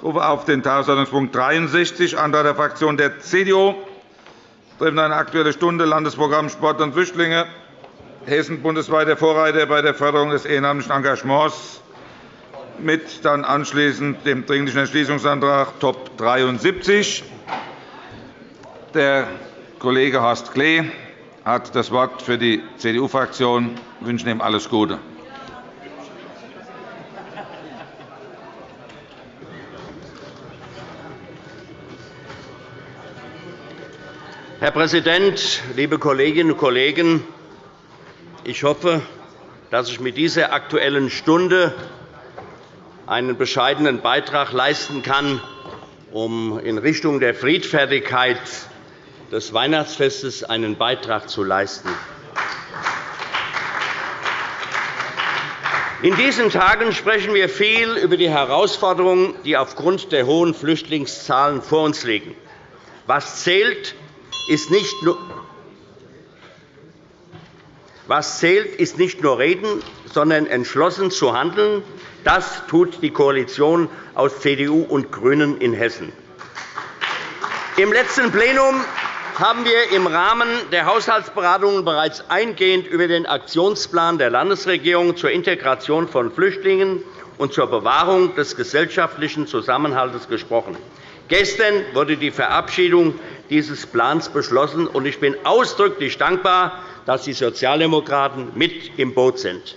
Ich rufe auf den Tagesordnungspunkt 63, Antrag der Fraktion der CDU, betreffend eine Aktuelle Stunde Landesprogramm Sport und Flüchtlinge. Hessen bundesweit der Vorreiter bei der Förderung des ehrenamtlichen Engagements mit dann anschließend dem Dringlichen Entschließungsantrag Top 73. Der Kollege Horst Klee hat das Wort für die CDU-Fraktion. Wir wünschen ihm alles Gute. Herr Präsident, liebe Kolleginnen und Kollegen! Ich hoffe, dass ich mit dieser Aktuellen Stunde einen bescheidenen Beitrag leisten kann, um in Richtung der Friedfertigkeit des Weihnachtsfestes einen Beitrag zu leisten. In diesen Tagen sprechen wir viel über die Herausforderungen, die aufgrund der hohen Flüchtlingszahlen vor uns liegen. Was zählt, ist nicht nur was zählt, ist nicht nur reden, sondern entschlossen zu handeln. Das tut die Koalition aus CDU und GRÜNEN in Hessen. Im letzten Plenum haben wir im Rahmen der Haushaltsberatungen bereits eingehend über den Aktionsplan der Landesregierung zur Integration von Flüchtlingen und zur Bewahrung des gesellschaftlichen Zusammenhalts gesprochen. Gestern wurde die Verabschiedung dieses Plans beschlossen, und ich bin ausdrücklich dankbar, dass die Sozialdemokraten mit im Boot sind.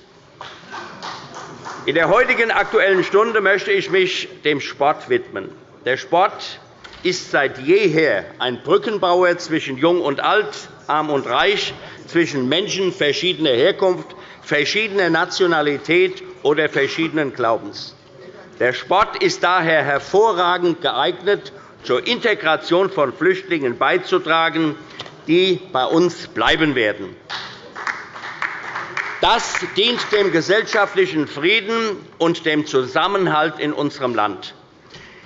In der heutigen Aktuellen Stunde möchte ich mich dem Sport widmen. Der Sport ist seit jeher ein Brückenbauer zwischen Jung und Alt, Arm und Reich, zwischen Menschen verschiedener Herkunft, verschiedener Nationalität oder verschiedenen Glaubens. Der Sport ist daher hervorragend geeignet, zur Integration von Flüchtlingen beizutragen, die bei uns bleiben werden. Das dient dem gesellschaftlichen Frieden und dem Zusammenhalt in unserem Land.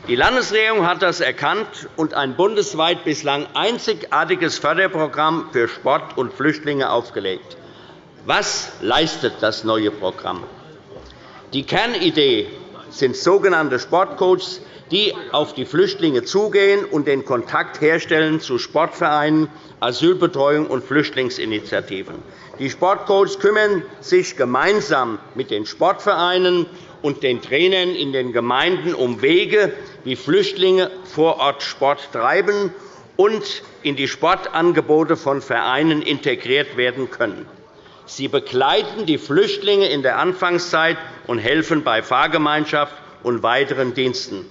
Die Landesregierung hat das erkannt und ein bundesweit bislang einzigartiges Förderprogramm für Sport und Flüchtlinge aufgelegt. Was leistet das neue Programm? Die Kernidee sind sogenannte Sportcoaches, die auf die Flüchtlinge zugehen und den Kontakt herstellen zu Sportvereinen, Asylbetreuung und Flüchtlingsinitiativen. Die Sportcoaches kümmern sich gemeinsam mit den Sportvereinen und den Trainern in den Gemeinden um Wege, wie Flüchtlinge vor Ort Sport treiben und in die Sportangebote von Vereinen integriert werden können. Sie begleiten die Flüchtlinge in der Anfangszeit und helfen bei Fahrgemeinschaft und weiteren Diensten.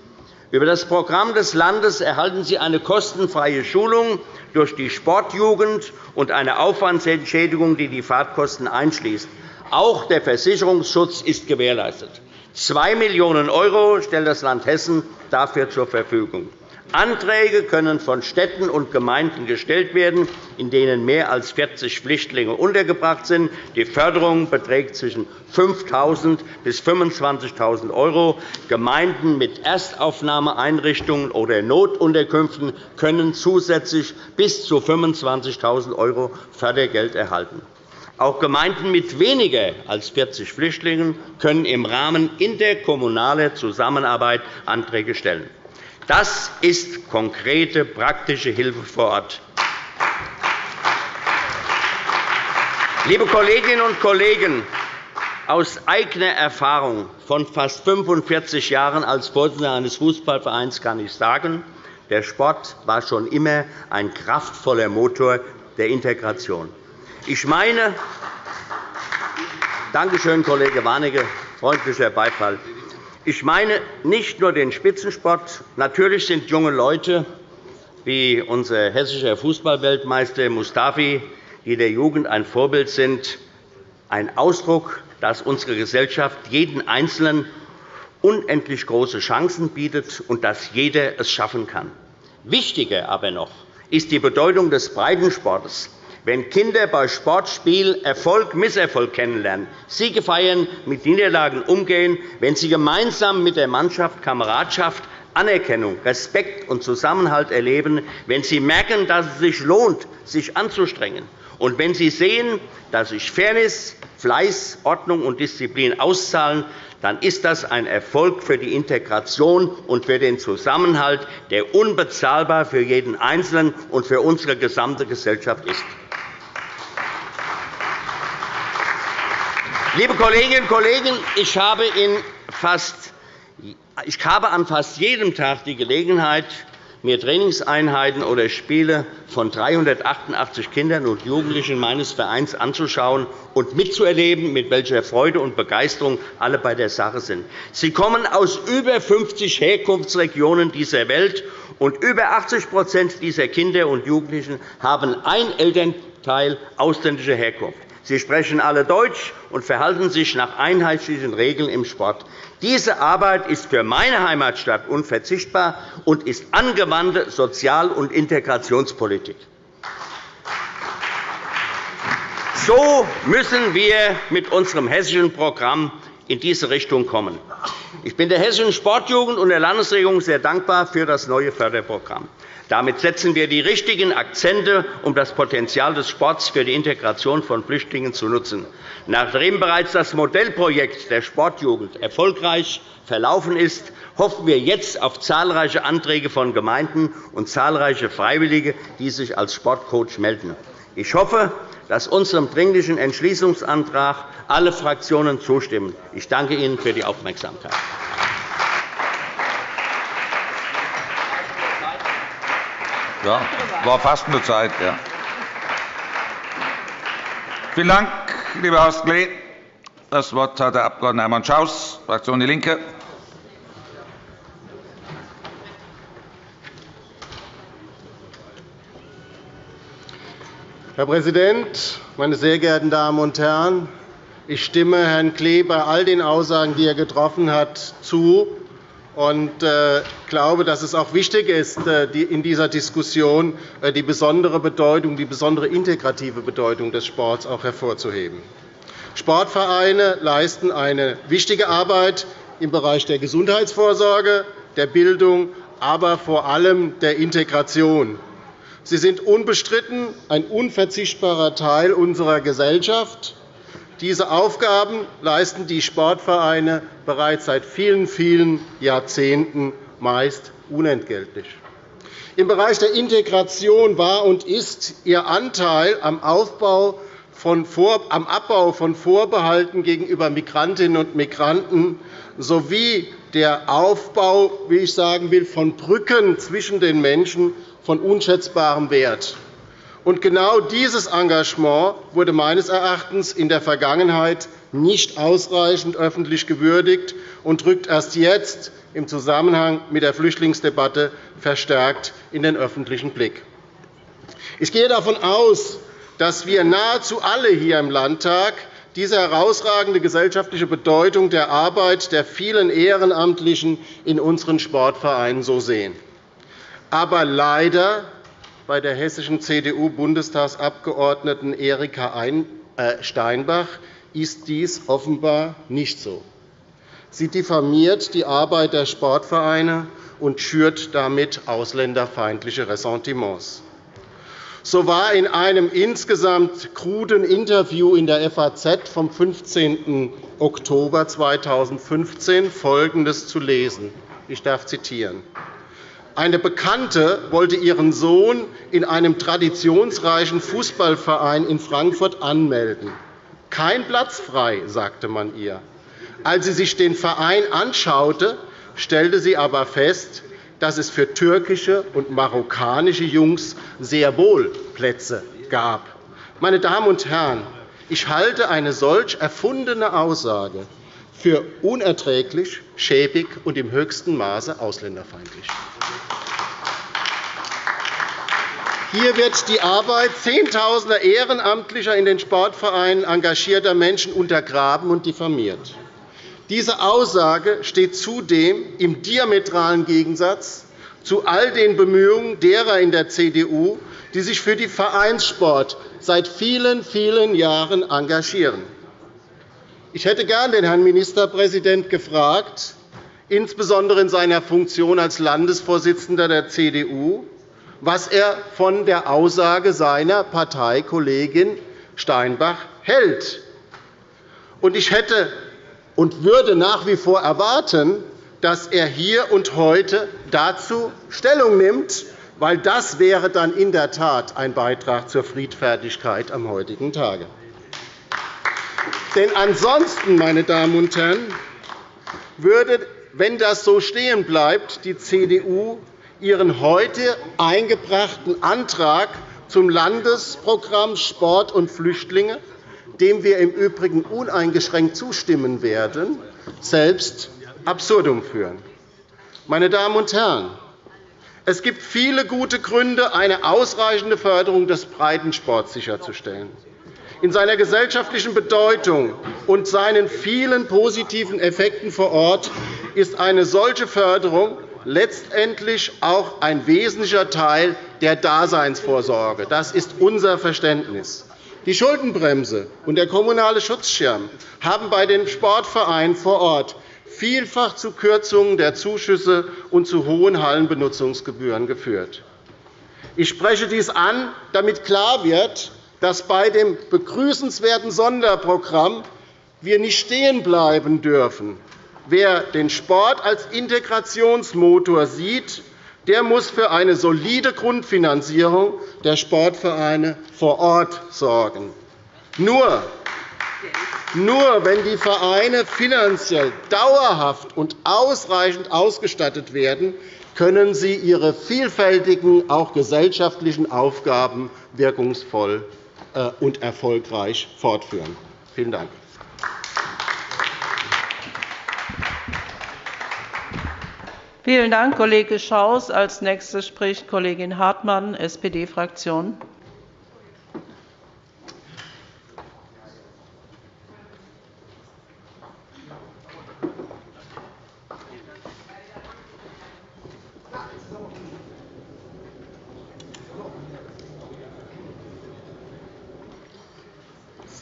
Über das Programm des Landes erhalten Sie eine kostenfreie Schulung durch die Sportjugend und eine Aufwandsentschädigung, die die Fahrtkosten einschließt. Auch der Versicherungsschutz ist gewährleistet. 2 Millionen € stellt das Land Hessen dafür zur Verfügung. Anträge können von Städten und Gemeinden gestellt werden, in denen mehr als 40 Flüchtlinge untergebracht sind. Die Förderung beträgt zwischen 5.000 bis 25.000 €. Gemeinden mit Erstaufnahmeeinrichtungen oder Notunterkünften können zusätzlich bis zu 25.000 € Fördergeld erhalten. Auch Gemeinden mit weniger als 40 Flüchtlingen können im Rahmen interkommunaler Zusammenarbeit Anträge stellen. Das ist konkrete, praktische Hilfe vor Ort. Liebe Kolleginnen und Kollegen, aus eigener Erfahrung von fast 45 Jahren als Vorsitzender eines Fußballvereins kann ich sagen, der Sport war schon immer ein kraftvoller Motor der Integration. Ich meine, Danke schön, Kollege Warnecke, freundlicher Beifall. Ich meine nicht nur den Spitzensport. Natürlich sind junge Leute wie unser hessischer Fußballweltmeister Mustafi, die der Jugend ein Vorbild sind, ein Ausdruck, dass unsere Gesellschaft jeden Einzelnen unendlich große Chancen bietet und dass jeder es schaffen kann. Wichtiger aber noch ist die Bedeutung des Breitensports wenn Kinder bei Sportspielen Erfolg, Misserfolg kennenlernen, Siege feiern, mit Niederlagen umgehen, wenn sie gemeinsam mit der Mannschaft Kameradschaft, Anerkennung, Respekt und Zusammenhalt erleben, wenn sie merken, dass es sich lohnt, sich anzustrengen, und wenn sie sehen, dass sich Fairness, Fleiß, Ordnung und Disziplin auszahlen, dann ist das ein Erfolg für die Integration und für den Zusammenhalt, der unbezahlbar für jeden Einzelnen und für unsere gesamte Gesellschaft ist. Liebe Kolleginnen und Kollegen, ich habe, in fast, ich habe an fast jedem Tag die Gelegenheit, mir Trainingseinheiten oder Spiele von 388 Kindern und Jugendlichen meines Vereins anzuschauen und mitzuerleben, mit welcher Freude und Begeisterung alle bei der Sache sind. Sie kommen aus über 50 Herkunftsregionen dieser Welt, und über 80% dieser Kinder und Jugendlichen haben ein Elternteil ausländischer Herkunft. Sie sprechen alle Deutsch und verhalten sich nach einheitlichen Regeln im Sport. Diese Arbeit ist für meine Heimatstadt unverzichtbar und ist angewandte Sozial- und Integrationspolitik. So müssen wir mit unserem hessischen Programm in diese Richtung kommen. Ich bin der Hessischen Sportjugend und der Landesregierung sehr dankbar für das neue Förderprogramm. Damit setzen wir die richtigen Akzente, um das Potenzial des Sports für die Integration von Flüchtlingen zu nutzen. Nachdem bereits das Modellprojekt der Sportjugend erfolgreich verlaufen ist, hoffen wir jetzt auf zahlreiche Anträge von Gemeinden und zahlreiche Freiwillige, die sich als Sportcoach melden. Ich hoffe, dass unserem Dringlichen Entschließungsantrag alle Fraktionen zustimmen. Ich danke Ihnen für die Aufmerksamkeit. Ja, war fast eine Zeit. Ja. Vielen Dank, lieber Horst Klee. Das Wort hat der Abg. Hermann Schaus, Fraktion DIE LINKE. Herr Präsident, meine sehr geehrten Damen und Herren! Ich stimme Herrn Klee bei all den Aussagen, die er getroffen hat, zu und äh, glaube, dass es auch wichtig ist, äh, in dieser Diskussion äh, die besondere Bedeutung, die besondere integrative Bedeutung des Sports auch hervorzuheben. Sportvereine leisten eine wichtige Arbeit im Bereich der Gesundheitsvorsorge, der Bildung, aber vor allem der Integration. Sie sind unbestritten ein unverzichtbarer Teil unserer Gesellschaft. Diese Aufgaben leisten die Sportvereine bereits seit vielen, vielen Jahrzehnten, meist unentgeltlich. Im Bereich der Integration war und ist ihr Anteil am, Aufbau von am Abbau von Vorbehalten gegenüber Migrantinnen und Migranten sowie der Aufbau wie ich sagen will, von Brücken zwischen den Menschen von unschätzbarem Wert. Und genau dieses Engagement wurde meines Erachtens in der Vergangenheit nicht ausreichend öffentlich gewürdigt und rückt erst jetzt im Zusammenhang mit der Flüchtlingsdebatte verstärkt in den öffentlichen Blick. Ich gehe davon aus, dass wir nahezu alle hier im Landtag diese herausragende gesellschaftliche Bedeutung der Arbeit der vielen Ehrenamtlichen in unseren Sportvereinen so sehen. Aber leider bei der hessischen CDU-Bundestagsabgeordneten Erika äh, Steinbach ist dies offenbar nicht so. Sie diffamiert die Arbeit der Sportvereine und schürt damit ausländerfeindliche Ressentiments. So war in einem insgesamt kruden Interview in der FAZ vom 15. Oktober 2015 Folgendes zu lesen. Ich darf zitieren. Eine Bekannte wollte ihren Sohn in einem traditionsreichen Fußballverein in Frankfurt anmelden. Kein Platz frei, sagte man ihr. Als sie sich den Verein anschaute, stellte sie aber fest, dass es für türkische und marokkanische Jungs sehr wohl Plätze gab. Meine Damen und Herren, ich halte eine solch erfundene Aussage für unerträglich, schäbig und im höchsten Maße ausländerfeindlich. Hier wird die Arbeit Zehntausender ehrenamtlicher in den Sportvereinen engagierter Menschen untergraben und diffamiert. Diese Aussage steht zudem im diametralen Gegensatz zu all den Bemühungen derer in der CDU, die sich für den Vereinssport seit vielen, vielen Jahren engagieren. Ich hätte gern den Herrn Ministerpräsidenten gefragt, insbesondere in seiner Funktion als Landesvorsitzender der CDU, was er von der Aussage seiner Parteikollegin Steinbach hält. Ich hätte und würde nach wie vor erwarten, dass er hier und heute dazu Stellung nimmt, weil das wäre dann in der Tat ein Beitrag zur Friedfertigkeit am heutigen Tage. Denn ansonsten, meine Damen und Herren, würde, wenn das so stehen bleibt, die CDU ihren heute eingebrachten Antrag zum Landesprogramm Sport und Flüchtlinge, dem wir im Übrigen uneingeschränkt zustimmen werden, selbst absurdum führen. Meine Damen und Herren, es gibt viele gute Gründe, eine ausreichende Förderung des Breitensports sicherzustellen. In seiner gesellschaftlichen Bedeutung und seinen vielen positiven Effekten vor Ort ist eine solche Förderung letztendlich auch ein wesentlicher Teil der Daseinsvorsorge. Das ist unser Verständnis. Die Schuldenbremse und der kommunale Schutzschirm haben bei den Sportvereinen vor Ort vielfach zu Kürzungen der Zuschüsse und zu hohen Hallenbenutzungsgebühren geführt. Ich spreche dies an, damit klar wird, dass bei dem begrüßenswerten Sonderprogramm wir nicht stehen bleiben dürfen. Wer den Sport als Integrationsmotor sieht, der muss für eine solide Grundfinanzierung der Sportvereine vor Ort sorgen. Nur, nur wenn die Vereine finanziell dauerhaft und ausreichend ausgestattet werden, können sie ihre vielfältigen, auch gesellschaftlichen Aufgaben wirkungsvoll und erfolgreich fortführen. Vielen Dank. Vielen Dank, Kollege Schaus. – Als Nächste spricht Kollegin Hartmann, SPD-Fraktion.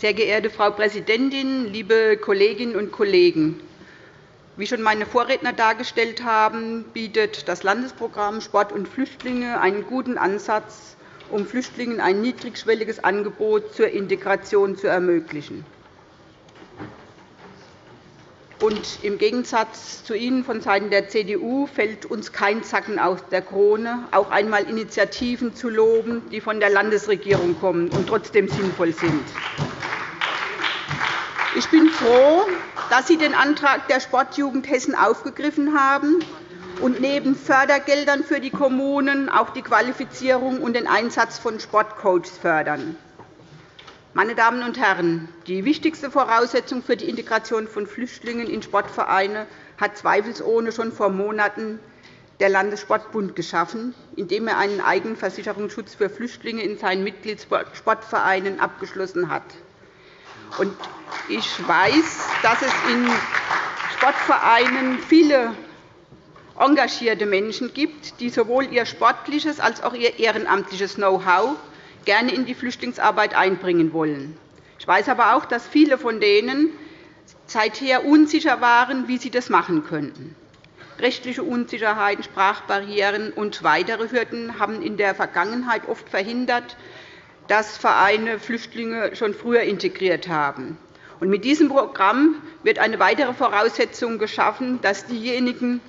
Sehr geehrte Frau Präsidentin, liebe Kolleginnen und Kollegen! Wie schon meine Vorredner dargestellt haben, bietet das Landesprogramm Sport und Flüchtlinge einen guten Ansatz, um Flüchtlingen ein niedrigschwelliges Angebot zur Integration zu ermöglichen. Und Im Gegensatz zu Ihnen vonseiten der CDU fällt uns kein Zacken aus der Krone, auch einmal Initiativen zu loben, die von der Landesregierung kommen und trotzdem sinnvoll sind. Ich bin froh, dass Sie den Antrag der Sportjugend Hessen aufgegriffen haben und neben Fördergeldern für die Kommunen auch die Qualifizierung und den Einsatz von Sportcoaches fördern. Meine Damen und Herren, die wichtigste Voraussetzung für die Integration von Flüchtlingen in Sportvereine hat zweifelsohne schon vor Monaten der Landessportbund geschaffen, indem er einen eigenen Versicherungsschutz für Flüchtlinge in seinen Mitgliedssportvereinen abgeschlossen hat. Ich weiß, dass es in Sportvereinen viele engagierte Menschen gibt, die sowohl ihr sportliches als auch ihr ehrenamtliches Know-how gerne in die Flüchtlingsarbeit einbringen wollen. Ich weiß aber auch, dass viele von denen seither unsicher waren, wie sie das machen könnten. Rechtliche Unsicherheiten, Sprachbarrieren und weitere Hürden haben in der Vergangenheit oft verhindert, dass Vereine Flüchtlinge schon früher integriert haben. mit diesem Programm wird eine weitere Voraussetzung geschaffen, dass diejenigen,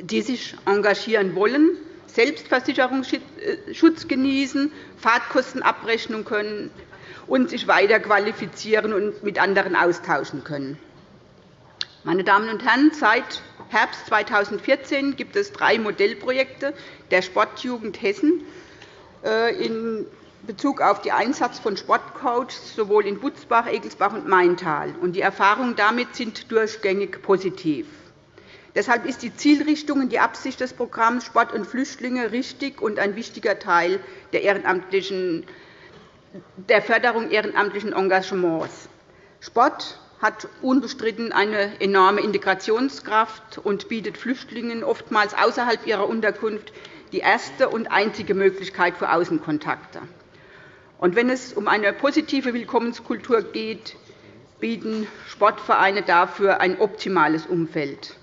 die sich engagieren wollen, Selbstversicherungsschutz genießen, Fahrtkostenabrechnung können und sich weiter qualifizieren und mit anderen austauschen können. Meine Damen und Herren, seit Herbst 2014 gibt es drei Modellprojekte der Sportjugend Hessen äh, Bezug auf den Einsatz von Sportcoaches sowohl in Butzbach, Egelsbach und Maintal. Die Erfahrungen damit sind durchgängig positiv. Deshalb ist die Zielrichtung und die Absicht des Programms Sport und Flüchtlinge richtig und ein wichtiger Teil der, Förderung ehrenamtlichen Engagements. Sport hat unbestritten eine enorme Integrationskraft und bietet Flüchtlingen oftmals außerhalb ihrer Unterkunft die erste und einzige Möglichkeit für Außenkontakte. Und wenn es um eine positive Willkommenskultur geht, bieten Sportvereine dafür ein optimales Umfeld.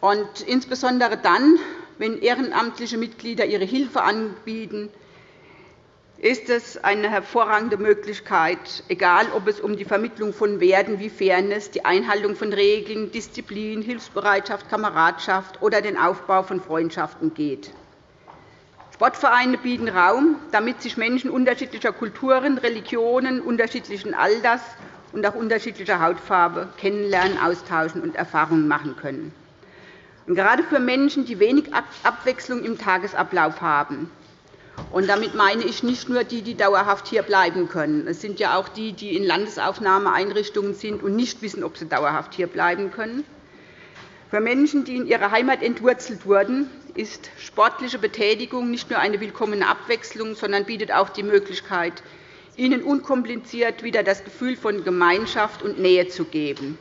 Und insbesondere dann, wenn ehrenamtliche Mitglieder ihre Hilfe anbieten, ist es eine hervorragende Möglichkeit, egal ob es um die Vermittlung von Werten wie Fairness, die Einhaltung von Regeln, Disziplin, Hilfsbereitschaft, Kameradschaft oder den Aufbau von Freundschaften geht. Sportvereine bieten Raum, damit sich Menschen unterschiedlicher Kulturen, Religionen, unterschiedlichen Alters und auch unterschiedlicher Hautfarbe kennenlernen, austauschen und Erfahrungen machen können. Und gerade für Menschen, die wenig Abwechslung im Tagesablauf haben, und damit meine ich nicht nur die, die dauerhaft hier bleiben können. Es sind ja auch die, die in Landesaufnahmeeinrichtungen sind und nicht wissen, ob sie dauerhaft hier bleiben können. Für Menschen, die in ihrer Heimat entwurzelt wurden, ist sportliche Betätigung nicht nur eine willkommene Abwechslung, sondern bietet auch die Möglichkeit, ihnen unkompliziert wieder das Gefühl von Gemeinschaft und Nähe zu geben.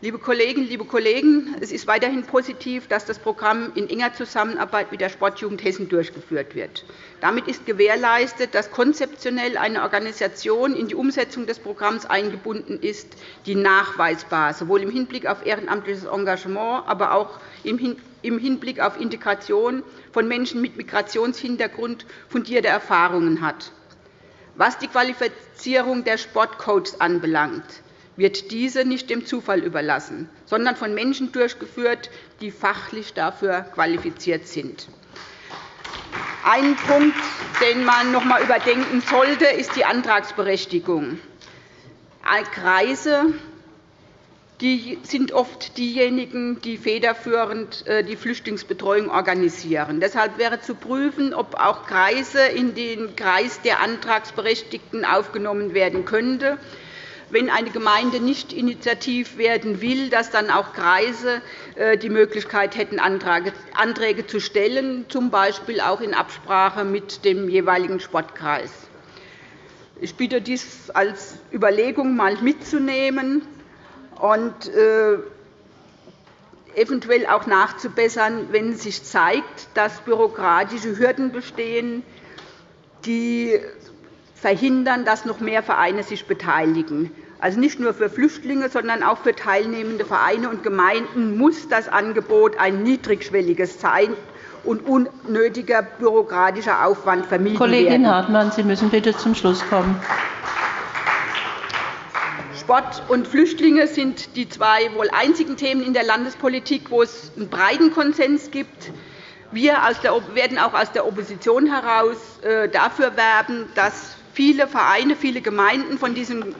Liebe Kolleginnen, liebe Kollegen, es ist weiterhin positiv, dass das Programm in enger Zusammenarbeit mit der Sportjugend Hessen durchgeführt wird. Damit ist gewährleistet, dass konzeptionell eine Organisation in die Umsetzung des Programms eingebunden ist, die nachweisbar sowohl im Hinblick auf ehrenamtliches Engagement, aber auch im Hinblick auf Integration von Menschen mit Migrationshintergrund fundierte Erfahrungen hat. Was die Qualifizierung der Sportcoaches anbelangt, wird diese nicht dem Zufall überlassen, sondern von Menschen durchgeführt, die fachlich dafür qualifiziert sind. Ein Punkt, den man noch einmal überdenken sollte, ist die Antragsberechtigung. Kreise die sind oft diejenigen, die federführend äh, die Flüchtlingsbetreuung organisieren. Deshalb wäre zu prüfen, ob auch Kreise in den Kreis der Antragsberechtigten aufgenommen werden könnten wenn eine Gemeinde nicht initiativ werden will, dass dann auch Kreise äh, die Möglichkeit hätten, Anträge zu stellen, z. B. auch in Absprache mit dem jeweiligen Sportkreis. Ich bitte, dies als Überlegung einmal mitzunehmen und äh, eventuell auch nachzubessern, wenn sich zeigt, dass bürokratische Hürden bestehen, die verhindern, dass noch mehr Vereine sich beteiligen. Also nicht nur für Flüchtlinge, sondern auch für teilnehmende Vereine und Gemeinden muss das Angebot ein niedrigschwelliges sein und unnötiger bürokratischer Aufwand vermieden Kollegin werden. Hartmann, Sie müssen bitte zum Schluss kommen. Sport und Flüchtlinge sind die zwei wohl einzigen Themen in der Landespolitik, wo es einen breiten Konsens gibt. Wir werden auch aus der Opposition heraus äh, dafür werben, dass viele Vereine, viele Gemeinden von diesem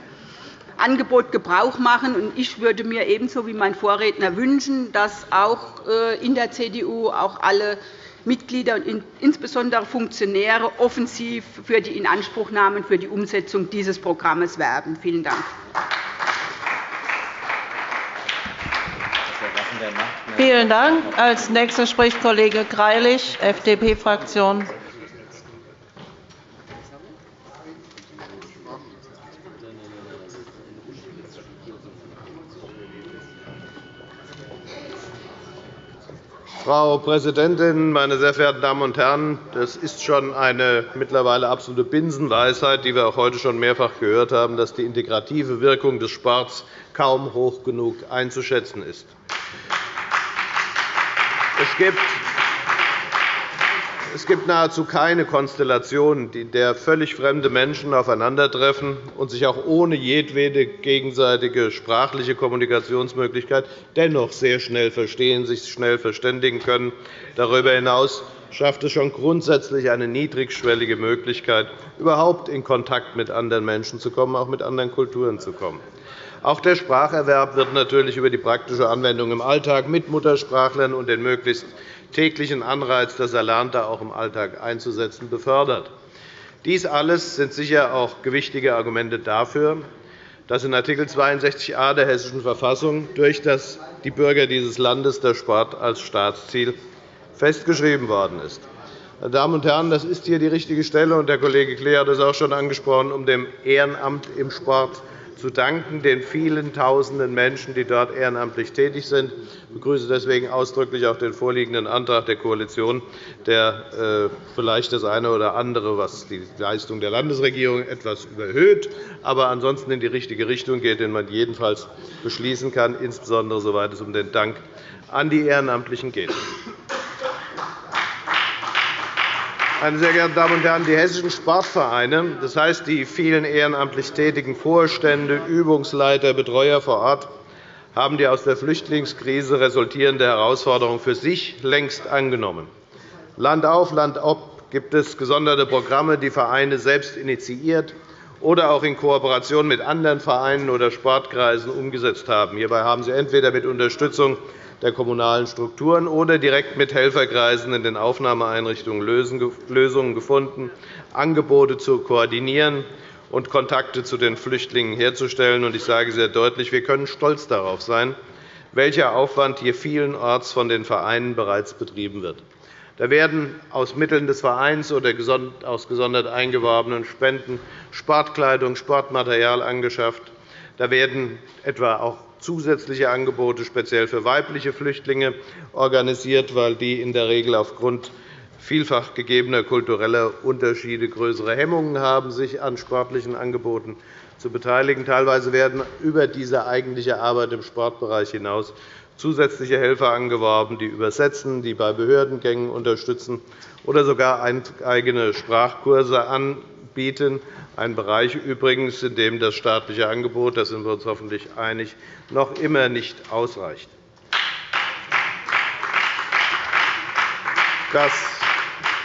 Angebot Gebrauch machen. Ich würde mir ebenso wie mein Vorredner wünschen, dass auch äh, in der CDU auch alle Mitglieder und insbesondere Funktionäre offensiv für die Inanspruchnahme und für die Umsetzung dieses Programms werben. Vielen Dank. Vielen Dank. Als nächster spricht Kollege Greilich, FDP-Fraktion. Frau Präsidentin, meine sehr verehrten Damen und Herren! Das ist schon eine mittlerweile absolute Binsenweisheit, die wir auch heute schon mehrfach gehört haben, dass die integrative Wirkung des Sports kaum hoch genug einzuschätzen ist. Es gibt es gibt nahezu keine Konstellation, in der völlig fremde Menschen aufeinandertreffen und sich auch ohne jedwede gegenseitige sprachliche Kommunikationsmöglichkeit dennoch sehr schnell verstehen, sich schnell verständigen können. Darüber hinaus schafft es schon grundsätzlich eine niedrigschwellige Möglichkeit, überhaupt in Kontakt mit anderen Menschen zu kommen, auch mit anderen Kulturen zu kommen. Auch der Spracherwerb wird natürlich über die praktische Anwendung im Alltag mit Muttersprachlern und den möglichst täglichen Anreiz, das Erlernte auch im Alltag einzusetzen, befördert. Dies alles sind sicher auch gewichtige Argumente dafür, dass in Art. 62a der Hessischen Verfassung durch die Bürger dieses Landes der Sport als Staatsziel festgeschrieben worden ist. Meine Damen und Herren, das ist hier die richtige Stelle, und der Kollege Klee hat es auch schon angesprochen, um dem Ehrenamt im Sport zu danken, den vielen Tausenden Menschen, die dort ehrenamtlich tätig sind. Ich begrüße deswegen ausdrücklich auch den vorliegenden Antrag der Koalition, der äh, vielleicht das eine oder andere, was die Leistung der Landesregierung etwas überhöht, aber ansonsten in die richtige Richtung geht, den man jedenfalls beschließen kann, insbesondere soweit es um den Dank an die Ehrenamtlichen geht. Meine sehr geehrten Damen und Herren, die hessischen Sportvereine, das heißt die vielen ehrenamtlich tätigen Vorstände, Übungsleiter, Betreuer vor Ort, haben die aus der Flüchtlingskrise resultierende Herausforderung für sich längst angenommen. Land auf, Land ab gibt es gesonderte Programme, die Vereine selbst initiiert oder auch in Kooperation mit anderen Vereinen oder Sportkreisen umgesetzt haben. Hierbei haben sie entweder mit Unterstützung der kommunalen Strukturen oder direkt mit Helferkreisen in den Aufnahmeeinrichtungen Lösungen gefunden, Angebote zu koordinieren und Kontakte zu den Flüchtlingen herzustellen. Ich sage sehr deutlich, wir können stolz darauf sein, welcher Aufwand hier vielenorts von den Vereinen bereits betrieben wird. Da werden aus Mitteln des Vereins oder aus gesondert eingeworbenen Spenden Sportkleidung, Sportmaterial angeschafft. Da werden etwa auch zusätzliche Angebote speziell für weibliche Flüchtlinge organisiert, weil die in der Regel aufgrund vielfach gegebener kultureller Unterschiede größere Hemmungen haben, sich an sportlichen Angeboten zu beteiligen. Teilweise werden über diese eigentliche Arbeit im Sportbereich hinaus zusätzliche Helfer angeworben, die übersetzen, die bei Behördengängen unterstützen oder sogar eigene Sprachkurse anbieten. Ein Bereich übrigens, in dem das staatliche Angebot, da sind wir uns hoffentlich einig, noch immer nicht ausreicht.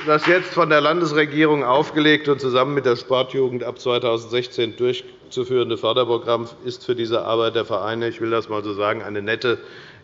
Das jetzt von der Landesregierung aufgelegte und zusammen mit der Sportjugend ab 2016 durchzuführende Förderprogramm ist für diese Arbeit der Vereine, ich will das einmal so sagen, eine nette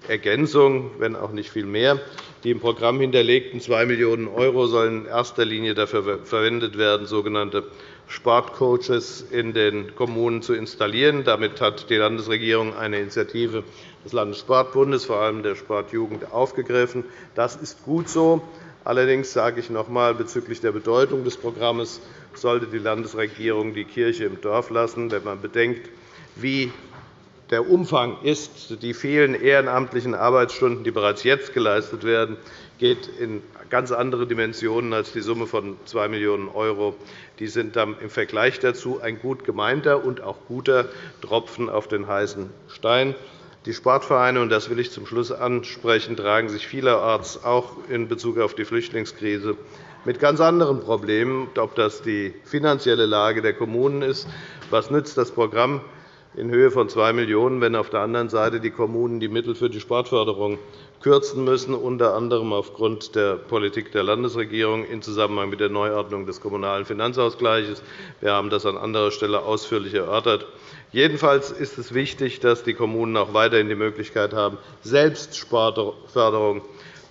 Ergänzung, wenn auch nicht viel mehr. Die im Programm hinterlegten 2 Millionen € sollen in erster Linie dafür verwendet werden, sogenannte Sportcoaches in den Kommunen zu installieren. Damit hat die Landesregierung eine Initiative des Landessportbundes, vor allem der Sportjugend, aufgegriffen. Das ist gut so. Allerdings sage ich noch einmal, bezüglich der Bedeutung des Programms sollte die Landesregierung die Kirche im Dorf lassen, wenn man bedenkt, wie der Umfang ist. Die vielen ehrenamtlichen Arbeitsstunden, die bereits jetzt geleistet werden, geht in ganz andere Dimensionen als die Summe von 2 Millionen €. Die sind dann im Vergleich dazu ein gut gemeinter und auch guter Tropfen auf den heißen Stein. Die Sportvereine, und das will ich zum Schluss ansprechen, tragen sich vielerorts auch in Bezug auf die Flüchtlingskrise mit ganz anderen Problemen, ob das die finanzielle Lage der Kommunen ist. Was nützt das Programm in Höhe von 2 Millionen €, wenn auf der anderen Seite die Kommunen die Mittel für die Sportförderung kürzen müssen, unter anderem aufgrund der Politik der Landesregierung in Zusammenhang mit der Neuordnung des Kommunalen Finanzausgleichs. Wir haben das an anderer Stelle ausführlich erörtert. Jedenfalls ist es wichtig, dass die Kommunen auch weiterhin die Möglichkeit haben, selbst Sportförderung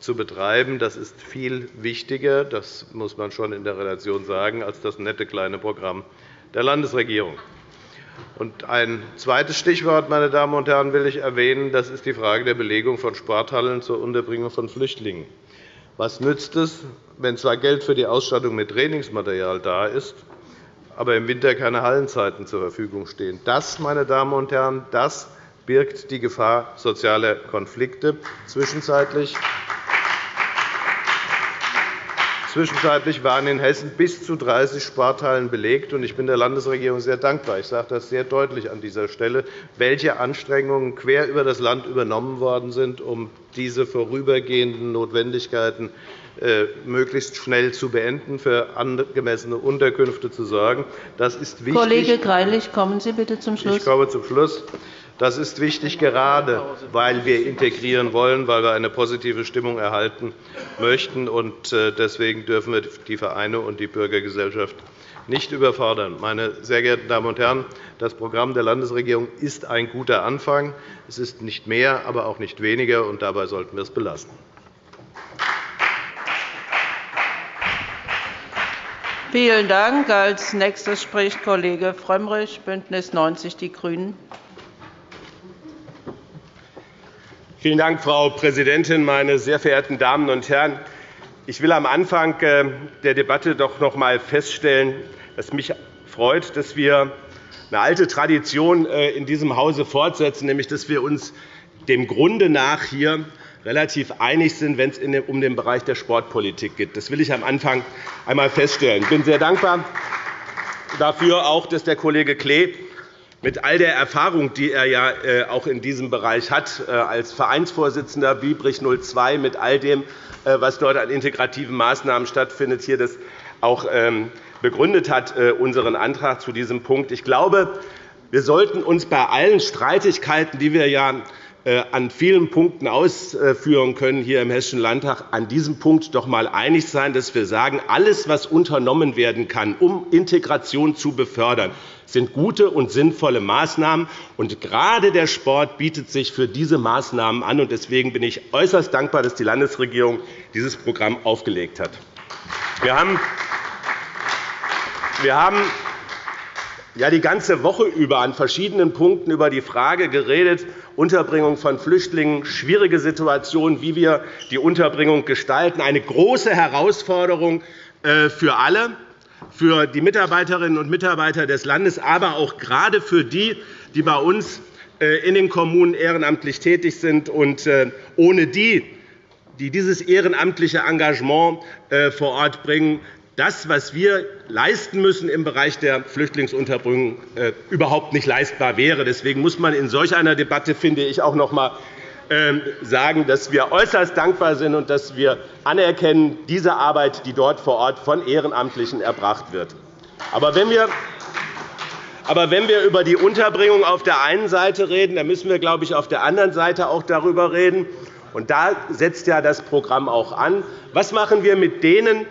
zu betreiben. Das ist viel wichtiger, das muss man schon in der Relation sagen, als das nette kleine Programm der Landesregierung. Ein zweites Stichwort, meine Damen und Herren, will ich erwähnen. Das ist die Frage der Belegung von Sporthallen zur Unterbringung von Flüchtlingen. Was nützt es, wenn zwar Geld für die Ausstattung mit Trainingsmaterial da ist, aber im Winter keine Hallenzeiten zur Verfügung stehen. Das, meine Damen und Herren, das birgt die Gefahr sozialer Konflikte. Zwischenzeitlich Zwischenzeitlich waren in Hessen bis zu 30 Sporthallen belegt. Ich bin der Landesregierung sehr dankbar. Ich sage das sehr deutlich an dieser Stelle, welche Anstrengungen quer über das Land übernommen worden sind, um diese vorübergehenden Notwendigkeiten äh, möglichst schnell zu beenden, für angemessene Unterkünfte zu sorgen. Das ist wichtig. Kollege Greilich, kommen Sie bitte zum Schluss. Ich komme zum Schluss. Das ist wichtig, gerade weil wir integrieren wollen, weil wir eine positive Stimmung erhalten möchten. Äh, deswegen dürfen wir die Vereine und die Bürgergesellschaft nicht überfordern. Meine sehr geehrten Damen und Herren, das Programm der Landesregierung ist ein guter Anfang. Es ist nicht mehr, aber auch nicht weniger, und dabei sollten wir es belassen. Vielen Dank. Als nächster spricht Kollege Frömmrich, BÜNDNIS 90 die GRÜNEN. Vielen Dank, Frau Präsidentin, meine sehr verehrten Damen und Herren! Ich will am Anfang äh, der Debatte doch noch einmal feststellen, dass mich freut, dass wir eine alte Tradition äh, in diesem Hause fortsetzen, nämlich dass wir uns dem Grunde nach hier relativ einig sind, wenn es um den Bereich der Sportpolitik geht. Das will ich am Anfang einmal feststellen. Ich bin sehr dankbar dafür, auch, dass der Kollege Klee mit all der Erfahrung, die er ja äh, auch in diesem Bereich hat, äh, als Vereinsvorsitzender Biebrich 02, mit all dem, äh, was dort an integrativen Maßnahmen stattfindet, hier das auch ähm, begründet hat, unseren Antrag zu diesem Punkt. Ich glaube, wir sollten uns bei allen Streitigkeiten, die wir ja an vielen Punkten ausführen können hier im Hessischen Landtag, an diesem Punkt doch einmal einig sein, dass wir sagen, alles, was unternommen werden kann, um Integration zu befördern, sind gute und sinnvolle Maßnahmen. Und gerade der Sport bietet sich für diese Maßnahmen an. Deswegen bin ich äußerst dankbar, dass die Landesregierung dieses Programm aufgelegt hat. Wir haben ja die ganze Woche über an verschiedenen Punkten über die Frage geredet, Unterbringung von Flüchtlingen, schwierige Situation, wie wir die Unterbringung gestalten, eine große Herausforderung äh, für alle, für die Mitarbeiterinnen und Mitarbeiter des Landes, aber auch gerade für die, die bei uns äh, in den Kommunen ehrenamtlich tätig sind und äh, ohne die, die dieses ehrenamtliche Engagement vor Ort bringen, das, was wir leisten müssen im Bereich der Flüchtlingsunterbringung, äh, überhaupt nicht leistbar wäre. Deswegen muss man in solch einer Debatte, finde ich, auch noch einmal ähm, sagen, dass wir äußerst dankbar sind und dass wir anerkennen diese Arbeit, die dort vor Ort von Ehrenamtlichen erbracht wird. Aber wenn wir aber wenn wir über die Unterbringung auf der einen Seite reden, dann müssen wir, glaube ich, auf der anderen Seite auch darüber reden. Und da setzt ja das Programm auch an. Was machen wir mit denen,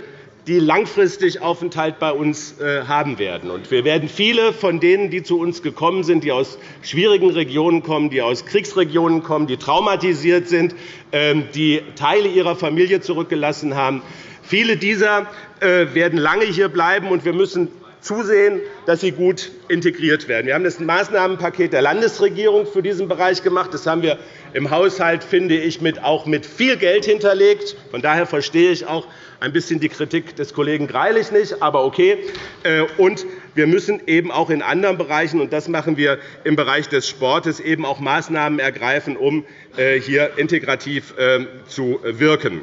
die langfristig Aufenthalt bei uns äh, haben werden. Wir werden viele von denen, die zu uns gekommen sind, die aus schwierigen Regionen kommen, die aus Kriegsregionen kommen, die traumatisiert sind, ähm, die Teile ihrer Familie zurückgelassen haben, viele dieser äh, werden lange hier bleiben, und wir müssen zusehen, dass sie gut integriert werden. Wir haben das Maßnahmenpaket der Landesregierung für diesen Bereich gemacht. Das haben wir im Haushalt, finde ich, auch mit viel Geld hinterlegt. Von daher verstehe ich auch ein bisschen die Kritik des Kollegen Greilich nicht, aber okay. Äh, und wir müssen eben auch in anderen Bereichen, und das machen wir im Bereich des Sportes, eben auch Maßnahmen ergreifen, um äh, hier integrativ ähm, zu wirken.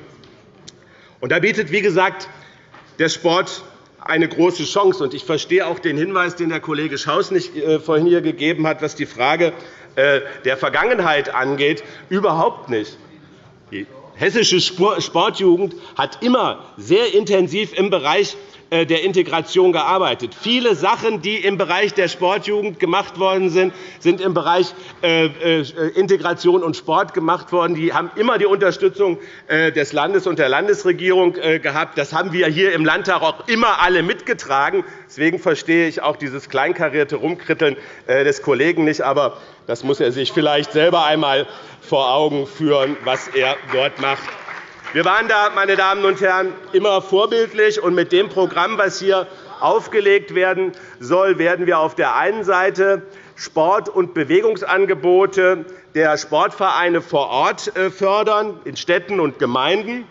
Und da bietet, wie gesagt, der Sport eine große Chance. Ich verstehe auch den Hinweis, den der Kollege Schaus nicht äh, vorhin hier gegeben hat, was die Frage äh, der Vergangenheit angeht, überhaupt nicht. Hessische Sportjugend hat immer sehr intensiv im Bereich der Integration gearbeitet. Viele Sachen, die im Bereich der Sportjugend gemacht worden sind, sind im Bereich äh, äh, Integration und Sport gemacht worden. Die haben immer die Unterstützung des Landes und der Landesregierung gehabt. Das haben wir hier im Landtag auch immer alle mitgetragen. Deswegen verstehe ich auch dieses kleinkarierte Rumkritteln des Kollegen nicht. Aber das muss er sich vielleicht selber einmal vor Augen führen, was er dort macht. Wir waren da, meine Damen und Herren, immer vorbildlich. Und mit dem Programm, das hier aufgelegt werden soll, werden wir auf der einen Seite Sport- und Bewegungsangebote der Sportvereine vor Ort äh, fördern, in Städten und Gemeinden.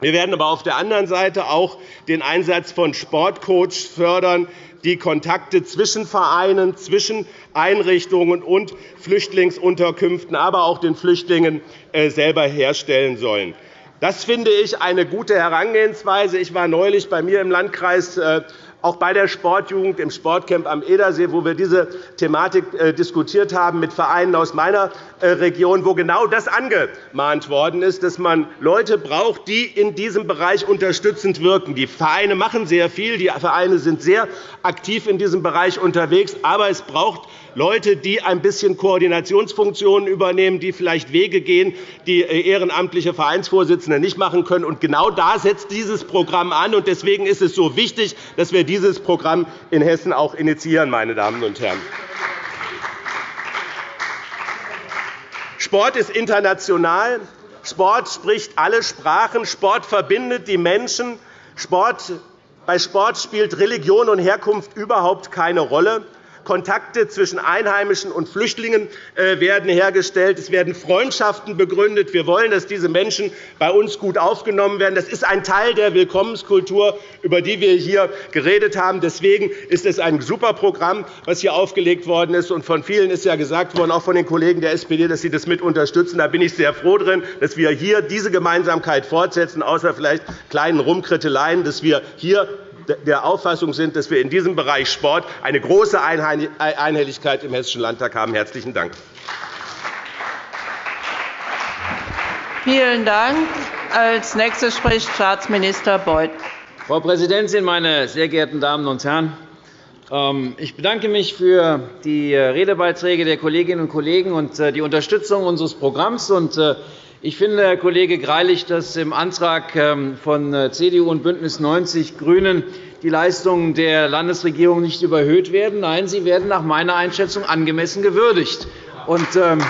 Wir werden aber auf der anderen Seite auch den Einsatz von Sportcoaches fördern, die Kontakte zwischen Vereinen, zwischen Einrichtungen und Flüchtlingsunterkünften, aber auch den Flüchtlingen äh, selber herstellen sollen. Das finde ich eine gute Herangehensweise. Ich war neulich bei mir im Landkreis äh, auch bei der Sportjugend im Sportcamp am Edersee, wo wir diese Thematik äh, diskutiert haben mit Vereinen aus meiner äh, Region, wo genau das angemahnt worden ist, dass man Leute braucht, die in diesem Bereich unterstützend wirken. Die Vereine machen sehr viel, die Vereine sind sehr aktiv in diesem Bereich unterwegs, aber es braucht Leute, die ein bisschen Koordinationsfunktionen übernehmen, die vielleicht Wege gehen, die äh, ehrenamtliche Vereinsvorsitzende nicht machen können. Genau da setzt dieses Programm an. Deswegen ist es so wichtig, dass wir dieses Programm in Hessen auch initiieren. Meine Damen und Herren. Sport ist international. Sport spricht alle Sprachen. Sport verbindet die Menschen. Sport, bei Sport spielt Religion und Herkunft überhaupt keine Rolle. Kontakte zwischen Einheimischen und Flüchtlingen äh, werden hergestellt. Es werden Freundschaften begründet. Wir wollen, dass diese Menschen bei uns gut aufgenommen werden. Das ist ein Teil der Willkommenskultur, über die wir hier geredet haben. Deswegen ist es ein super Programm, das hier aufgelegt worden ist. von vielen ist ja gesagt worden, auch von den Kollegen der SPD, dass sie das mit unterstützen. Da bin ich sehr froh drin, dass wir hier diese Gemeinsamkeit fortsetzen, außer vielleicht kleinen Rumkritteleien, dass wir hier der Auffassung sind, dass wir in diesem Bereich Sport eine große Einhelligkeit im Hessischen Landtag haben. – Herzlichen Dank. Vielen Dank. Als nächster spricht Staatsminister Beuth. Frau Präsidentin, meine sehr geehrten Damen und Herren! Ähm, ich bedanke mich für die äh, Redebeiträge der Kolleginnen und Kollegen und äh, die Unterstützung unseres Programms. Äh, ich finde, Herr Kollege Greilich, dass im Antrag ähm, von CDU und BÜNDNIS 90 die GRÜNEN die Leistungen der Landesregierung nicht überhöht werden. Nein, sie werden nach meiner Einschätzung angemessen gewürdigt. Ähm,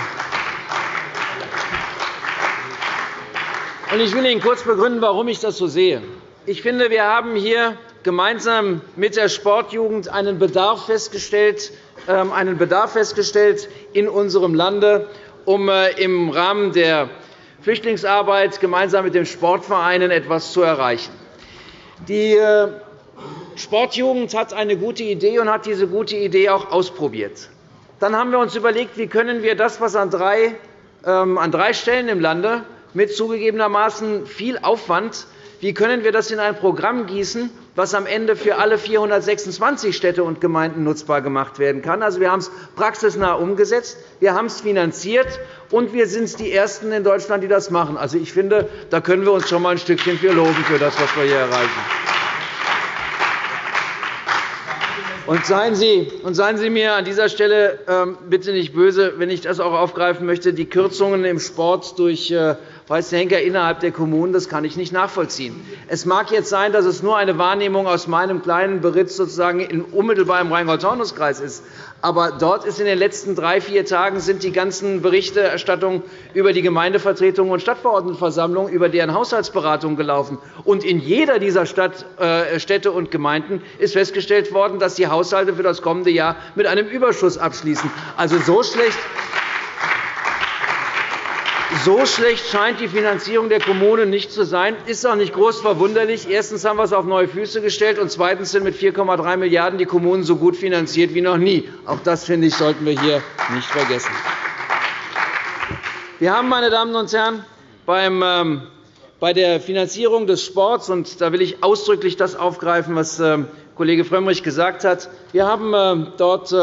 ich will Ihnen kurz begründen, warum ich das so sehe. Ich finde, wir haben hier gemeinsam mit der Sportjugend einen Bedarf festgestellt, ähm, einen Bedarf festgestellt in unserem Lande, um äh, im Rahmen der Flüchtlingsarbeit gemeinsam mit den Sportvereinen etwas zu erreichen. Die äh, Sportjugend hat eine gute Idee und hat diese gute Idee auch ausprobiert. Dann haben wir uns überlegt, wie können wir das, was an drei, ähm, an drei Stellen im Lande mit zugegebenermaßen viel Aufwand wie können wir das in ein Programm gießen, was am Ende für alle 426 Städte und Gemeinden nutzbar gemacht werden kann? Also, wir haben es praxisnah umgesetzt, wir haben es finanziert, und wir sind die Ersten in Deutschland, die das machen. Also, ich finde, da können wir uns schon einmal ein Stückchen für loben für das, was wir hier erreichen. Und seien, Sie, und seien Sie mir an dieser Stelle ähm, bitte nicht böse, wenn ich das auch aufgreifen möchte. Die Kürzungen im Sport durch Weiße Henker innerhalb der Kommunen, das kann ich nicht nachvollziehen. Es mag jetzt sein, dass es nur eine Wahrnehmung aus meinem kleinen Beritt sozusagen unmittelbar im Rheingau-Taunus-Kreis ist. Aber dort ist in den letzten drei, vier Tagen sind die ganzen Berichterstattungen über die Gemeindevertretungen und Stadtverordnetenversammlungen, über deren Haushaltsberatung gelaufen. Und in jeder dieser äh, Städte und Gemeinden ist festgestellt worden, dass die Haushalte für das kommende Jahr mit einem Überschuss abschließen. Also so schlecht so schlecht scheint die Finanzierung der Kommunen nicht zu sein. Das ist auch nicht groß verwunderlich. Erstens haben wir es auf neue Füße gestellt, und zweitens sind mit 4,3 Milliarden € die Kommunen so gut finanziert wie noch nie. Auch das, finde ich, sollten wir hier nicht vergessen. Wir haben, meine Damen und Herren, ähm, bei der Finanzierung des Sports, und da will ich ausdrücklich das aufgreifen, was ähm, Kollege Frömmrich gesagt hat, wir haben ähm, dort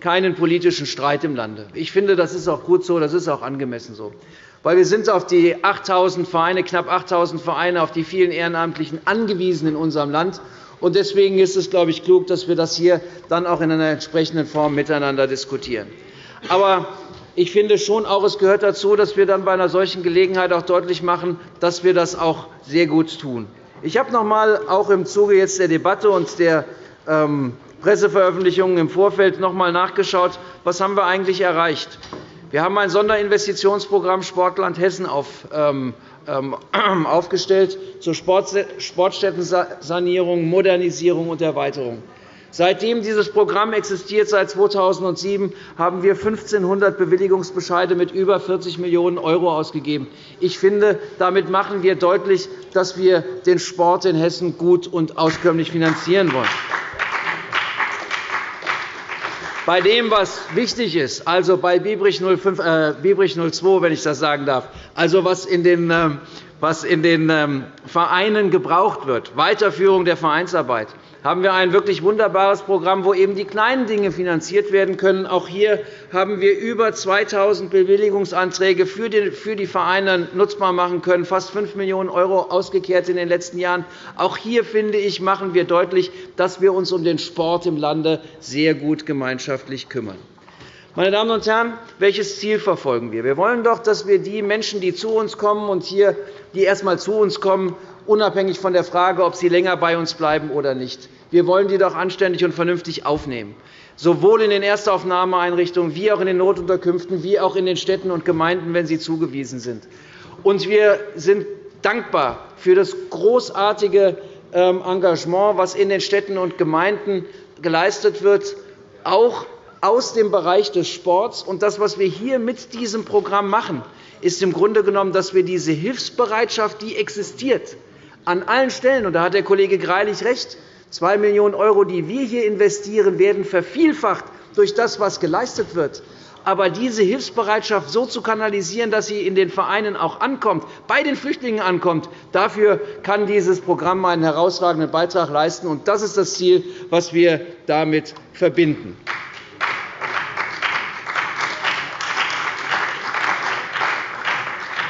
keinen politischen Streit im Lande. Ich finde, das ist auch gut so, das ist auch angemessen so weil wir sind auf die 8.000 Vereine, knapp 8.000 Vereine, auf die vielen Ehrenamtlichen angewiesen in unserem Land. Und deswegen ist es, glaube ich, klug, dass wir das hier dann auch in einer entsprechenden Form miteinander diskutieren. Aber ich finde schon auch, es gehört dazu, dass wir dann bei einer solchen Gelegenheit auch deutlich machen, dass wir das auch sehr gut tun. Ich habe noch einmal auch im Zuge jetzt der Debatte und der ähm, Presseveröffentlichungen im Vorfeld noch einmal nachgeschaut, was haben wir eigentlich erreicht haben. Wir haben ein Sonderinvestitionsprogramm Sportland Hessen ähm, ähm, aufgestellt zur Sportstättensanierung, Modernisierung und Erweiterung. Seitdem dieses Programm existiert, seit 2007, haben wir 1.500 Bewilligungsbescheide mit über 40 Millionen € ausgegeben. Ich finde, damit machen wir deutlich, dass wir den Sport in Hessen gut und auskömmlich finanzieren wollen bei dem, was wichtig ist, also bei Biebrich, 05, äh, Biebrich 02, wenn ich das sagen darf, also was in den, äh, was in den ähm, Vereinen gebraucht wird, Weiterführung der Vereinsarbeit, haben wir ein wirklich wunderbares Programm, wo eben die kleinen Dinge finanziert werden können. Auch hier haben wir über 2.000 Bewilligungsanträge für die Vereine nutzbar machen können, fast 5 Millionen € ausgekehrt in den letzten Jahren. Auch hier, finde ich, machen wir deutlich, dass wir uns um den Sport im Lande sehr gut gemeinschaftlich kümmern. Meine Damen und Herren, welches Ziel verfolgen wir? Wir wollen doch, dass wir die Menschen, die zu uns kommen und hier, die erst einmal zu uns kommen, unabhängig von der Frage, ob sie länger bei uns bleiben oder nicht. Wir wollen die doch anständig und vernünftig aufnehmen, sowohl in den Erstaufnahmeeinrichtungen wie auch in den Notunterkünften, wie auch in den Städten und Gemeinden, wenn sie zugewiesen sind. Und wir sind dankbar für das großartige ähm, Engagement, das in den Städten und Gemeinden geleistet wird, auch aus dem Bereich des Sports. Und das, was wir hier mit diesem Programm machen, ist im Grunde genommen, dass wir diese Hilfsbereitschaft, die existiert, an allen Stellen, und da hat der Kollege Greilich recht, 2 Millionen €, die wir hier investieren, werden vervielfacht durch das, was geleistet wird. Aber diese Hilfsbereitschaft so zu kanalisieren, dass sie in den Vereinen auch ankommt, bei den Flüchtlingen ankommt, dafür kann dieses Programm einen herausragenden Beitrag leisten. Und das ist das Ziel, das wir damit verbinden.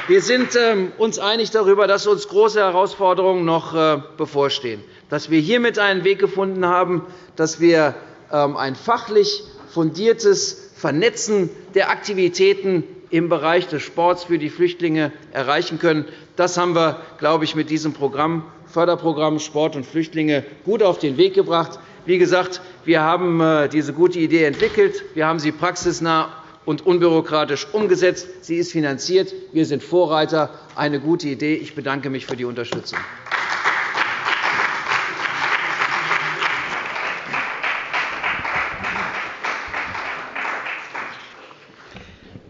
Wir sind ähm, uns einig darüber, dass uns große Herausforderungen noch äh, bevorstehen, dass wir hiermit einen Weg gefunden haben, dass wir ähm, ein fachlich fundiertes Vernetzen der Aktivitäten im Bereich des Sports für die Flüchtlinge erreichen können. Das haben wir, glaube ich, mit diesem Programm, Förderprogramm Sport und Flüchtlinge gut auf den Weg gebracht. Wie gesagt, wir haben äh, diese gute Idee entwickelt. Wir haben sie praxisnah und unbürokratisch umgesetzt. Sie ist finanziert. Wir sind Vorreiter. Eine gute Idee. Ich bedanke mich für die Unterstützung.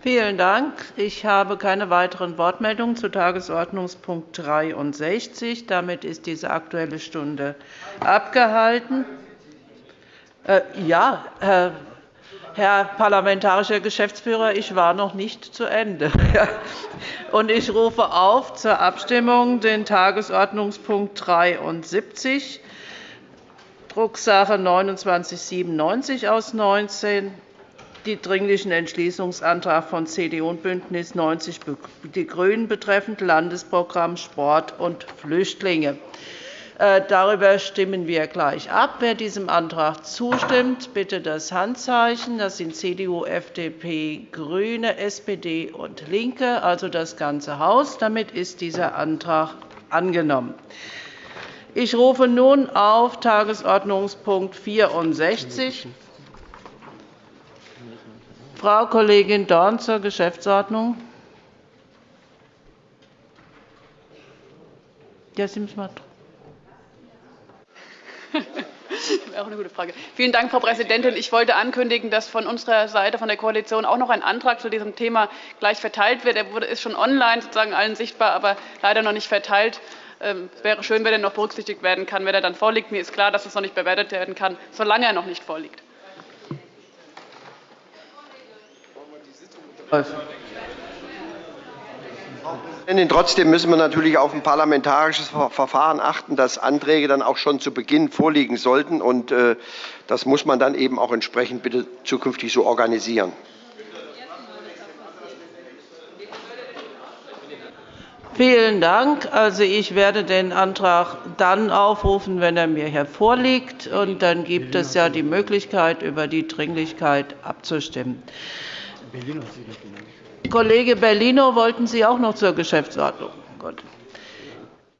Vielen Dank. Ich habe keine weiteren Wortmeldungen zu Tagesordnungspunkt 63. Damit ist diese Aktuelle Stunde abgehalten. Äh, ja, Herr parlamentarischer Geschäftsführer, ich war noch nicht zu Ende. Und ich rufe auf zur Abstimmung den Tagesordnungspunkt 73, Drucksache 2997 aus 19, die Dringlichen Entschließungsantrag von CDU und BÜNDNIS 90 die GRÜNEN betreffend Landesprogramm Sport und Flüchtlinge. Äh, darüber stimmen wir gleich ab. Wer diesem Antrag zustimmt, bitte das Handzeichen. Das sind CDU, FDP, GRÜNE, SPD und LINKE, also das ganze Haus. Damit ist dieser Antrag angenommen. Ich rufe nun auf Tagesordnungspunkt 64 Frau Kollegin Dorn zur Geschäftsordnung. Ja, Sie müssen mal auch eine gute Frage. Vielen Dank, Frau Präsidentin. Ich wollte ankündigen, dass von unserer Seite, von der Koalition, auch noch ein Antrag zu diesem Thema gleich verteilt wird. Er ist schon online sozusagen allen sichtbar, aber leider noch nicht verteilt. Es ähm, wäre schön, wenn er noch berücksichtigt werden kann, wenn er dann vorliegt. Mir ist klar, dass es noch nicht bewertet werden kann, solange er noch nicht vorliegt. Trotzdem müssen wir natürlich auf ein parlamentarisches Verfahren achten, dass Anträge dann auch schon zu Beginn vorliegen sollten. Und äh, das muss man dann eben auch entsprechend bitte zukünftig so organisieren. Vielen Dank. Also, ich werde den Antrag dann aufrufen, wenn er mir hier vorliegt. Und dann gibt es ja die Möglichkeit, über die Dringlichkeit abzustimmen. Kollege Bellino, wollten Sie auch noch zur Geschäftsordnung? Gut.